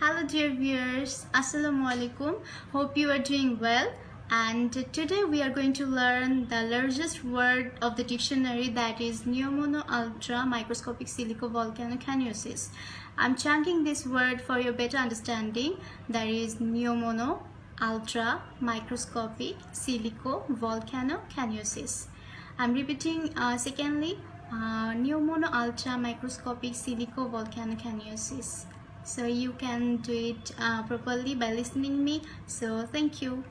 Hello dear viewers, Assalamu alaikum. Hope you are doing well. And today we are going to learn the largest word of the dictionary that is Pneumonoultramicroscopicsilicovolcanoconiosis. I'm chunking this word for your better understanding. That is Neomono Ultra Microscopic Silicovolcanoconiosis. I'm repeating uh, secondly, uh, Pneumonoultramicroscopicsilicovolcanoconiosis so you can do it uh, properly by listening me. So thank you